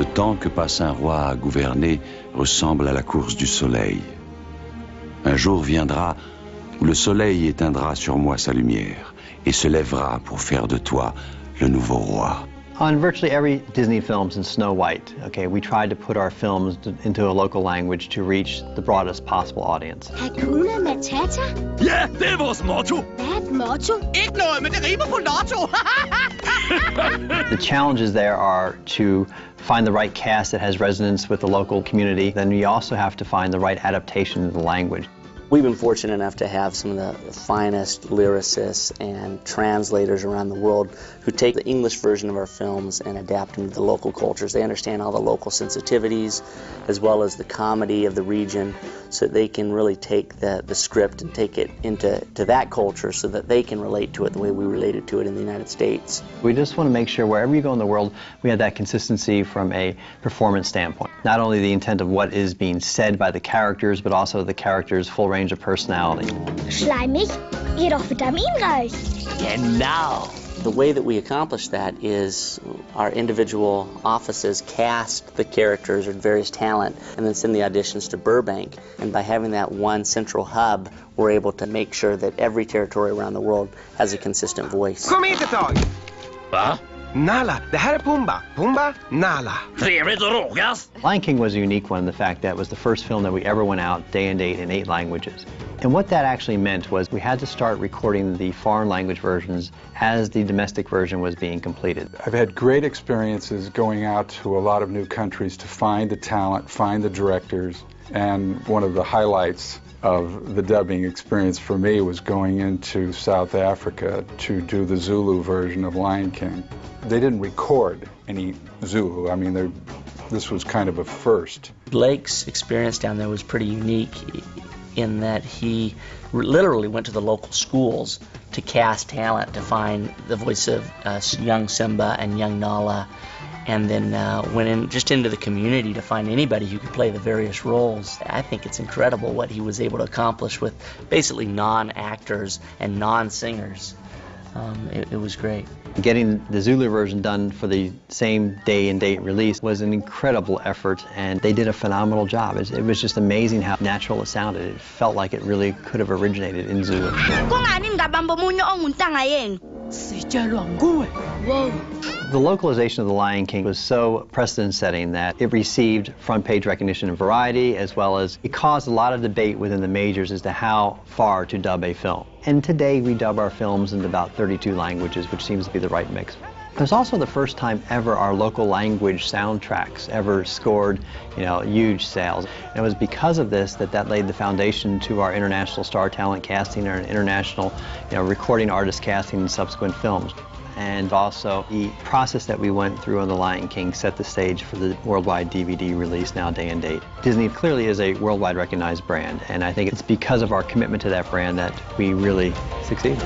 Le temps que passe un roi à gouverner ressemble à la course du soleil. Un jour viendra où le soleil éteindra sur moi sa lumière et se lèvera pour faire de toi le nouveau roi. On virtually every Disney film since Snow White, okay, we tried to put our films into a local language to reach the broadest possible audience. Hakuna Matata? Ja, det er vores motto. Hvad er motto? Ikke noget, men det rimer på lotto. The challenges there are to find the right cast that has resonance with the local community. Then we also have to find the right adaptation of the language. We've been fortunate enough to have some of the finest lyricists and translators around the world who take the English version of our films and adapt them to the local cultures. They understand all the local sensitivities as well as the comedy of the region so that they can really take the, the script and take it into to that culture so that they can relate to it the way we related to it in the United States. We just want to make sure wherever you go in the world, we have that consistency from a performance standpoint. Not only the intent of what is being said by the characters, but also the characters' full range of personality. Schleimig? Jedoch vitaminreich. Genau. The way that we accomplish that is our individual offices cast the characters or various talent and then send the auditions to Burbank. And by having that one central hub, we're able to make sure that every territory around the world has a consistent voice. Kom hit ett tag! Va? Nala, det här är Pumba. Pumba, Nala. Trevligt att rågas. Lion King was a unique one in the fact that it was the first film that we ever went out day and date in eight languages. And what that actually meant was we had to start recording the foreign language versions as the domestic version was being completed. I've had great experiences going out to a lot of new countries to find the talent, find the directors, and one of the highlights of the dubbing experience for me was going into South Africa to do the Zulu version of Lion King. They didn't record any Zulu. I mean, this was kind of a first. Blake's experience down there was pretty unique in that he literally went to the local schools to cast talent to find the voice of uh, young Simba and young Nala, and then uh, went in just into the community to find anybody who could play the various roles. I think it's incredible what he was able to accomplish with basically non-actors and non-singers. Um, it, it was great. Getting the Zulu version done for the same day and date release was an incredible effort, and they did a phenomenal job. It, it was just amazing how natural it sounded. It felt like it really could have originated in Zulu. Kungani ngabamba omunye onguntanga yenu? Sitshelwa nguwe. Wow. The localization of The Lion King was so precedent-setting that it received front-page recognition in Variety, as well as it caused a lot of debate within the majors as to how far to dub a film. And today we dub our films into about 32 languages, which seems to be the right mix. It was also the first time ever our local language soundtracks ever scored, you know, huge sales. And it was because of this that that laid the foundation to our international star talent casting and international, you know, recording artist casting in subsequent films. And also the process that we went through on The Lion King set the stage for the worldwide DVD release now day and date. Disney clearly is a worldwide recognized brand, and I think it's because of our commitment to that brand that we really succeed.